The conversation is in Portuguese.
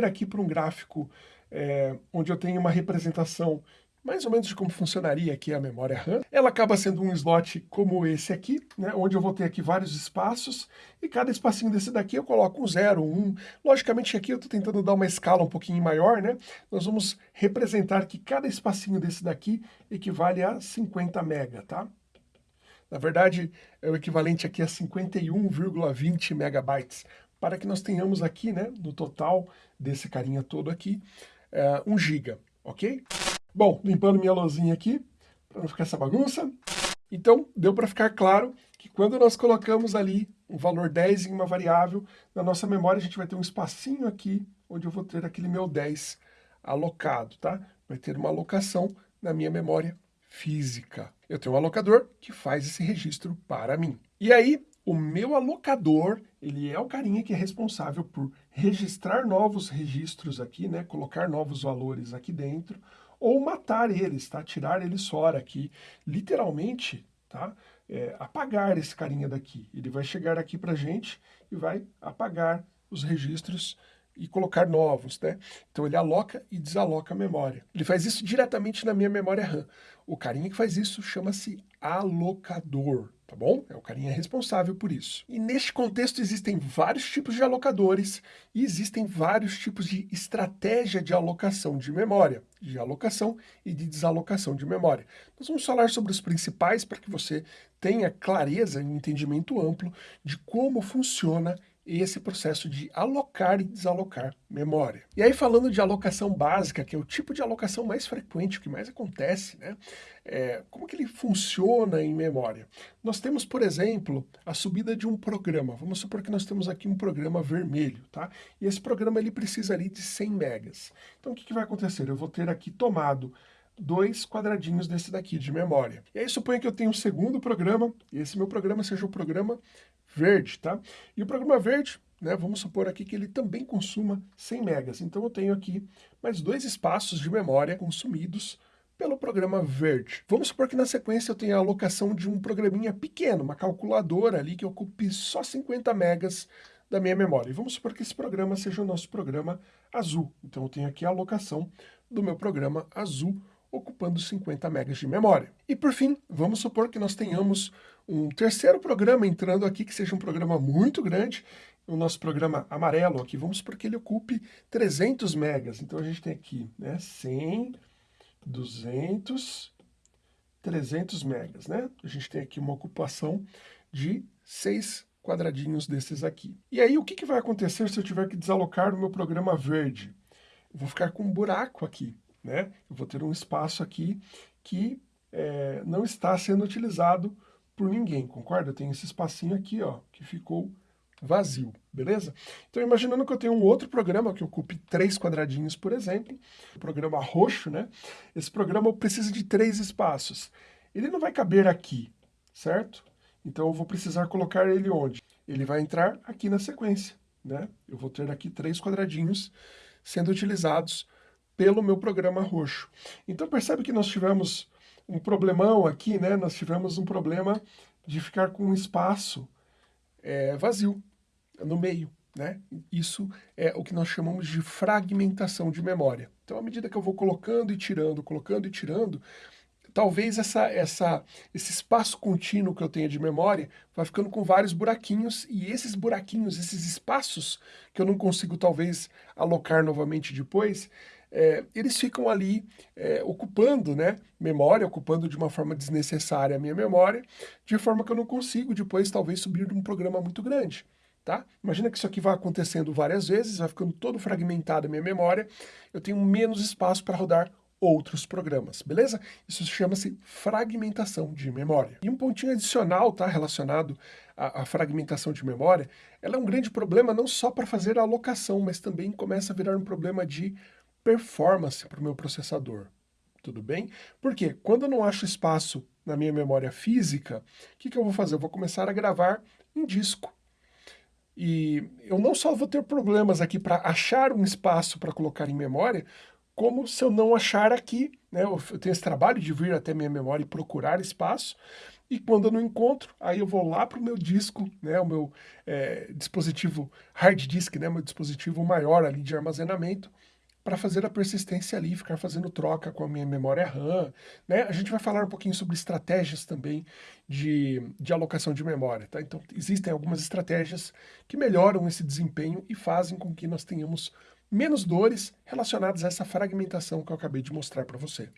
converter aqui para um gráfico é, onde eu tenho uma representação mais ou menos de como funcionaria aqui a memória RAM. Ela acaba sendo um slot como esse aqui, né, onde eu vou ter aqui vários espaços, e cada espacinho desse daqui eu coloco um 0, um. Logicamente aqui eu estou tentando dar uma escala um pouquinho maior, né? Nós vamos representar que cada espacinho desse daqui equivale a 50 mega, tá? Na verdade, é o equivalente aqui a 51,20 megabytes, para que nós tenhamos aqui, né, no total desse carinha todo aqui, é, 1 giga, ok? Bom, limpando minha lousinha aqui, para não ficar essa bagunça. Então, deu para ficar claro que quando nós colocamos ali um valor 10 em uma variável, na nossa memória a gente vai ter um espacinho aqui, onde eu vou ter aquele meu 10 alocado, tá? Vai ter uma alocação na minha memória física. Eu tenho um alocador que faz esse registro para mim. E aí, o meu alocador, ele é o carinha que é responsável por registrar novos registros aqui, né? Colocar novos valores aqui dentro, ou matar eles, tá? Tirar eles fora aqui, literalmente, tá? É, apagar esse carinha daqui. Ele vai chegar aqui pra gente e vai apagar os registros e colocar novos, né? Então ele aloca e desaloca a memória. Ele faz isso diretamente na minha memória RAM. O carinha que faz isso chama-se alocador tá bom? É o carinha responsável por isso. E neste contexto existem vários tipos de alocadores e existem vários tipos de estratégia de alocação de memória, de alocação e de desalocação de memória. Nós vamos falar sobre os principais para que você tenha clareza e um entendimento amplo de como funciona esse processo de alocar e desalocar memória. E aí falando de alocação básica, que é o tipo de alocação mais frequente, o que mais acontece, né? É, como que ele funciona em memória? Nós temos, por exemplo, a subida de um programa. Vamos supor que nós temos aqui um programa vermelho, tá? E esse programa ele precisa ali de 100 megas. Então o que, que vai acontecer? Eu vou ter aqui tomado dois quadradinhos desse daqui de memória. E aí suponha que eu tenho um segundo programa, e esse meu programa seja o programa verde, tá? E o programa verde, né, vamos supor aqui que ele também consuma 100 megas. Então eu tenho aqui mais dois espaços de memória consumidos pelo programa verde. Vamos supor que na sequência eu tenha a alocação de um programinha pequeno, uma calculadora ali que ocupe só 50 megas da minha memória. E vamos supor que esse programa seja o nosso programa azul. Então eu tenho aqui a alocação do meu programa azul ocupando 50 megas de memória. E por fim, vamos supor que nós tenhamos um terceiro programa entrando aqui, que seja um programa muito grande, o nosso programa amarelo aqui, vamos supor que ele ocupe 300 megas. Então a gente tem aqui né, 100, 200, 300 megas, né? A gente tem aqui uma ocupação de 6 quadradinhos desses aqui. E aí o que, que vai acontecer se eu tiver que desalocar o meu programa verde? Vou ficar com um buraco aqui né? Eu vou ter um espaço aqui que é, não está sendo utilizado por ninguém, concorda? Eu tenho esse espacinho aqui, ó, que ficou vazio, beleza? Então, imaginando que eu tenho um outro programa que ocupe três quadradinhos, por exemplo, o programa roxo, né? Esse programa precisa de três espaços. Ele não vai caber aqui, certo? Então, eu vou precisar colocar ele onde? Ele vai entrar aqui na sequência, né? Eu vou ter aqui três quadradinhos sendo utilizados pelo meu programa roxo. Então percebe que nós tivemos um problemão aqui, né? Nós tivemos um problema de ficar com um espaço é, vazio no meio, né? Isso é o que nós chamamos de fragmentação de memória. Então, à medida que eu vou colocando e tirando, colocando e tirando, talvez essa, essa, esse espaço contínuo que eu tenha de memória vai ficando com vários buraquinhos, e esses buraquinhos, esses espaços que eu não consigo talvez alocar novamente depois, é, eles ficam ali é, ocupando né, memória, ocupando de uma forma desnecessária a minha memória, de forma que eu não consigo depois talvez subir de um programa muito grande. Tá? Imagina que isso aqui vai acontecendo várias vezes, vai ficando todo fragmentado a minha memória, eu tenho menos espaço para rodar outros programas, beleza? Isso chama-se fragmentação de memória. E um pontinho adicional, tá, relacionado à, à, fragmentação de memória, ela é um grande problema não só para fazer a alocação, mas também começa a virar um problema de performance para o meu processador. Tudo bem? Porque quando eu não acho espaço na minha memória física, o que, que eu vou fazer? Eu vou começar a gravar em disco. E eu não só vou ter problemas aqui para achar um espaço para colocar em memória, como se eu não achar aqui, né, eu tenho esse trabalho de vir até minha memória e procurar espaço, e quando eu não encontro, aí eu vou lá para o meu disco, né, o meu é, dispositivo hard disk, né, meu dispositivo maior ali de armazenamento, para fazer a persistência ali, ficar fazendo troca com a minha memória RAM, né? A gente vai falar um pouquinho sobre estratégias também de, de alocação de memória, tá? Então, existem algumas estratégias que melhoram esse desempenho e fazem com que nós tenhamos menos dores relacionadas a essa fragmentação que eu acabei de mostrar para você.